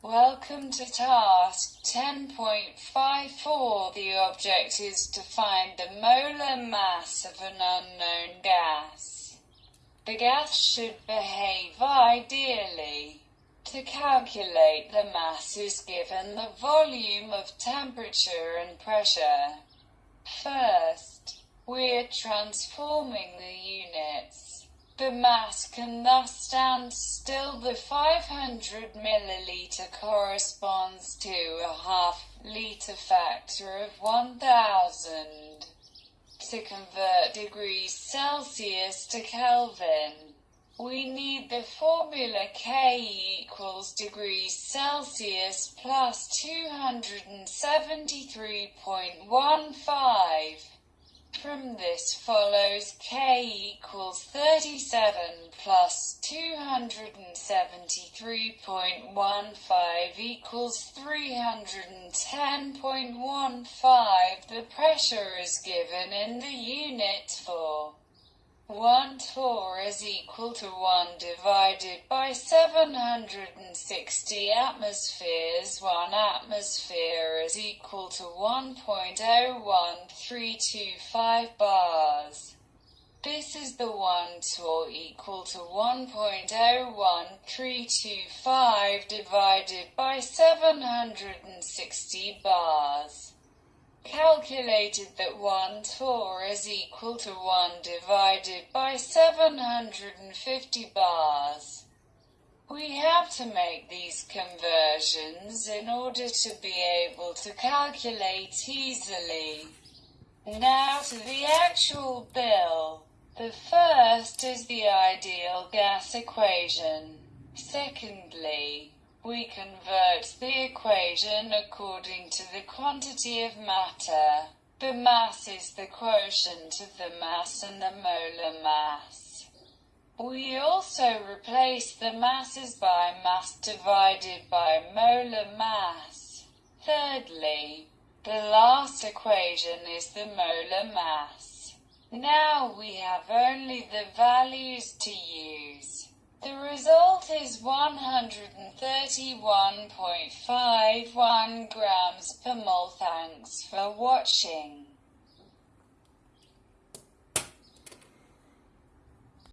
Welcome to task 10.54. The object is to find the molar mass of an unknown gas. The gas should behave ideally. To calculate the mass is given the volume of temperature and pressure. First, we're transforming the units. The mass can thus stand still. The 500 milliliter corresponds to a half liter factor of 1000. To convert degrees Celsius to Kelvin, we need the formula K equals degrees Celsius plus 273.15. From this follows k equals 37 plus 273.15 equals 310.15. The pressure is given in the unit for 1 torr is equal to 1 divided by 760 atmospheres. 1 atmosphere is equal to 1.01325 bars. This is the 1 torr equal to 1.01325 divided by 760 bars calculated that 1 torr is equal to 1 divided by 750 bars. We have to make these conversions in order to be able to calculate easily. Now to the actual bill. The first is the ideal gas equation. Secondly, we convert the equation according to the quantity of matter. The mass is the quotient of the mass and the molar mass. We also replace the masses by mass divided by molar mass. Thirdly, the last equation is the molar mass. Now we have only the values to use. The result is 131.51 grams per mole. Thanks for watching.